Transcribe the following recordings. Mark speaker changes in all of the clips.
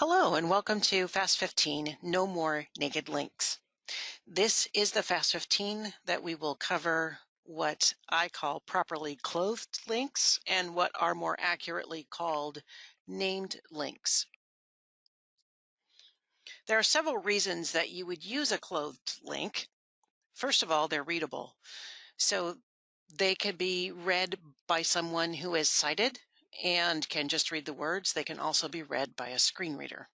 Speaker 1: Hello and welcome to Fast 15, No More Naked Links. This is the Fast 15 that we will cover what I call properly clothed links and what are more accurately called named links. There are several reasons that you would use a clothed link. First of all, they're readable. So they can be read by someone who is sighted and can just read the words. They can also be read by a screen reader.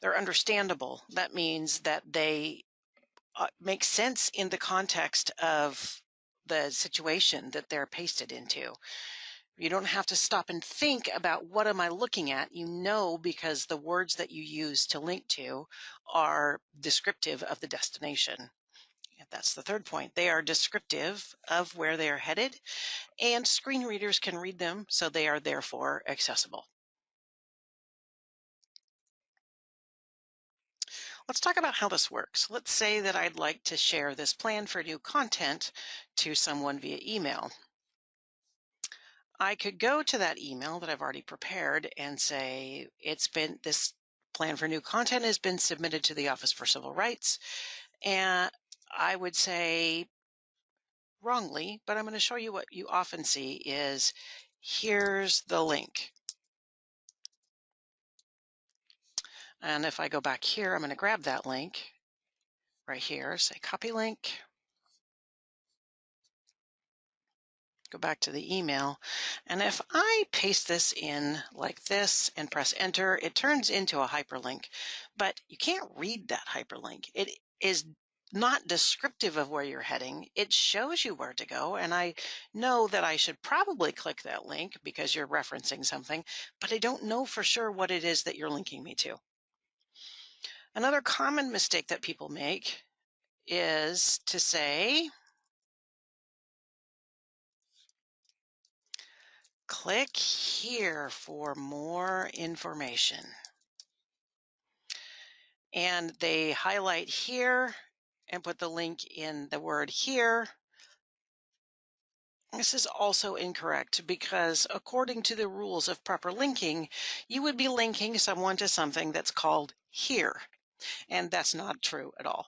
Speaker 1: They're understandable. That means that they uh, make sense in the context of the situation that they're pasted into. You don't have to stop and think about what am I looking at. You know because the words that you use to link to are descriptive of the destination. That's the third point. They are descriptive of where they are headed, and screen readers can read them, so they are therefore accessible. Let's talk about how this works. Let's say that I'd like to share this plan for new content to someone via email. I could go to that email that I've already prepared and say, it's been, this plan for new content has been submitted to the Office for Civil Rights. And I would say wrongly, but I'm going to show you what you often see is here's the link. And if I go back here, I'm going to grab that link right here, say copy link. Go back to the email. And if I paste this in like this and press enter, it turns into a hyperlink, but you can't read that hyperlink. It is not descriptive of where you're heading. It shows you where to go. And I know that I should probably click that link because you're referencing something, but I don't know for sure what it is that you're linking me to. Another common mistake that people make is to say, click here for more information. And they highlight here and put the link in the word here. This is also incorrect because according to the rules of proper linking, you would be linking someone to something that's called here. And that's not true at all.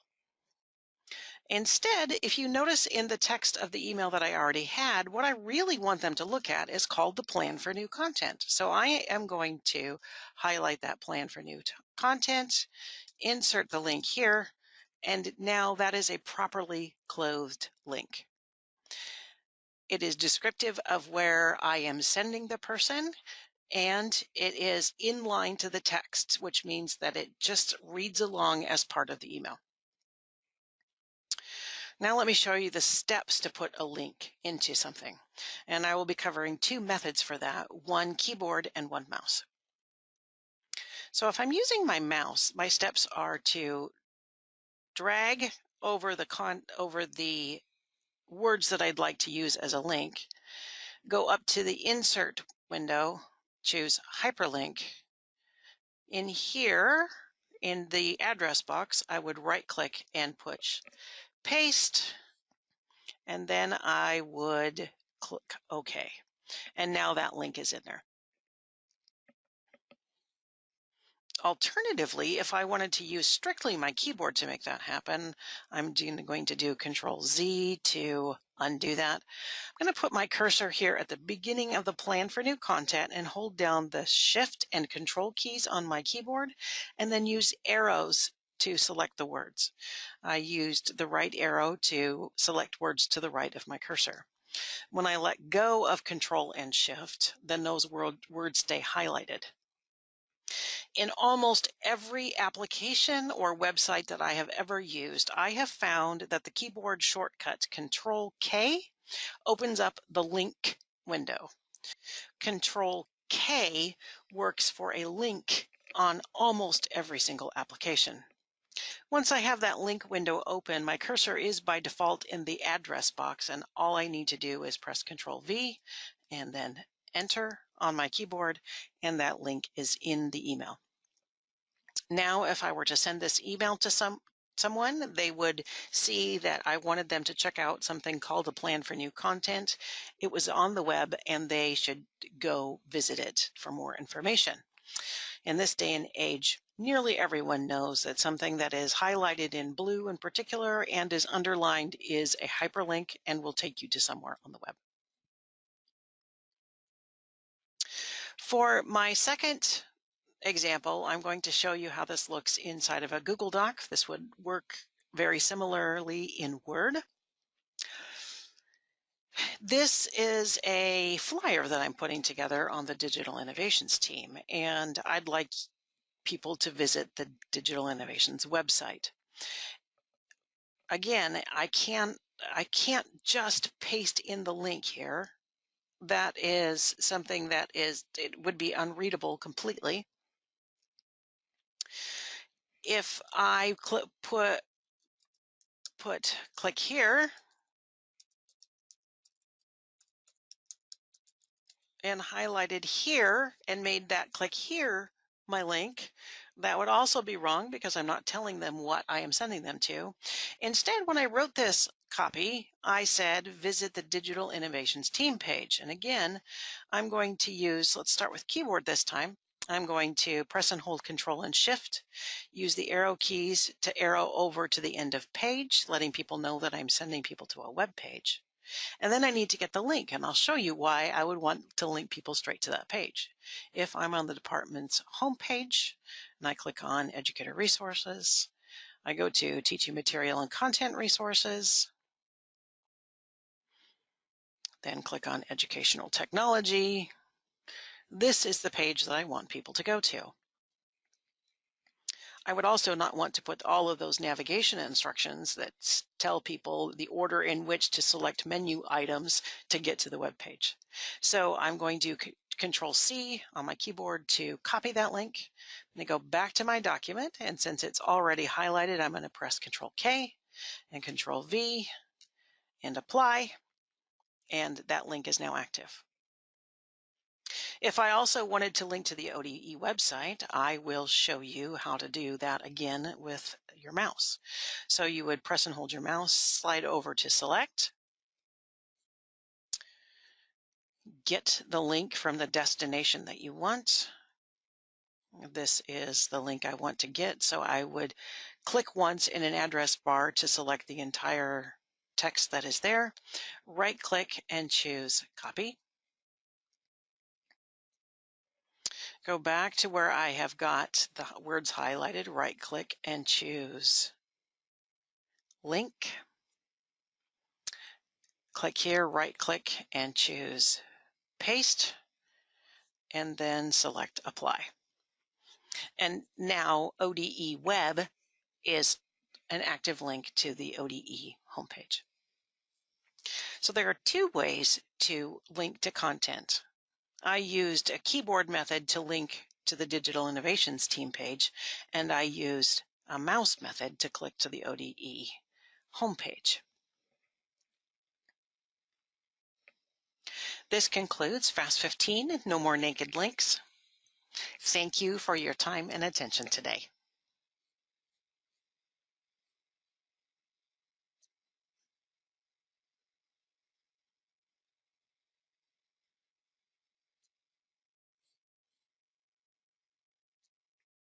Speaker 1: Instead, if you notice in the text of the email that I already had, what I really want them to look at is called the plan for new content. So I am going to highlight that plan for new content, insert the link here, and now that is a properly clothed link. It is descriptive of where I am sending the person and it is in line to the text, which means that it just reads along as part of the email. Now let me show you the steps to put a link into something. And I will be covering two methods for that, one keyboard and one mouse. So if I'm using my mouse, my steps are to drag over the con over the words that I'd like to use as a link, go up to the insert window, choose hyperlink. In here, in the address box, I would right click and push paste, and then I would click OK. And now that link is in there. Alternatively, if I wanted to use strictly my keyboard to make that happen, I'm going to do Control Z to undo that. I'm going to put my cursor here at the beginning of the plan for new content and hold down the Shift and Control keys on my keyboard and then use arrows to select the words. I used the right arrow to select words to the right of my cursor. When I let go of Control and Shift, then those words stay highlighted. In almost every application or website that I have ever used, I have found that the keyboard shortcut Control K opens up the link window. Control K works for a link on almost every single application. Once I have that link window open, my cursor is by default in the address box, and all I need to do is press Control V and then enter on my keyboard, and that link is in the email. Now, if I were to send this email to some someone, they would see that I wanted them to check out something called a plan for new content. It was on the web and they should go visit it for more information. In this day and age, nearly everyone knows that something that is highlighted in blue in particular and is underlined is a hyperlink and will take you to somewhere on the web. For my second example, I'm going to show you how this looks inside of a Google Doc. This would work very similarly in Word. This is a flyer that I'm putting together on the Digital Innovations team, and I'd like people to visit the Digital Innovations website. Again, I can't I can't just paste in the link here that is something that is it would be unreadable completely. If i click put put click here. And highlighted here and made that click here my link that would also be wrong because I'm not telling them what I am sending them to. Instead, when I wrote this copy, I said visit the Digital Innovations team page. And again, I'm going to use, let's start with keyboard this time. I'm going to press and hold Control and Shift, use the arrow keys to arrow over to the end of page, letting people know that I'm sending people to a web page. And then I need to get the link, and I'll show you why I would want to link people straight to that page. If I'm on the department's homepage and I click on Educator Resources, I go to Teaching Material and Content Resources, then click on Educational Technology. This is the page that I want people to go to. I would also not want to put all of those navigation instructions that tell people the order in which to select menu items to get to the web page. So I'm going to control C on my keyboard to copy that link. I'm going to go back to my document and since it's already highlighted, I'm going to press control K and control V and apply and that link is now active. If I also wanted to link to the ODE website, I will show you how to do that again with your mouse. So you would press and hold your mouse, slide over to select, get the link from the destination that you want. This is the link I want to get. So I would click once in an address bar to select the entire text that is there, right click and choose copy. Go back to where I have got the words highlighted, right click and choose link. Click here, right click and choose paste and then select apply. And now ODE web is an active link to the ODE homepage. So there are two ways to link to content. I used a keyboard method to link to the Digital Innovations team page, and I used a mouse method to click to the ODE homepage. This concludes Fast 15, No More Naked Links. Thank you for your time and attention today.